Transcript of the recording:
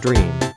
dream.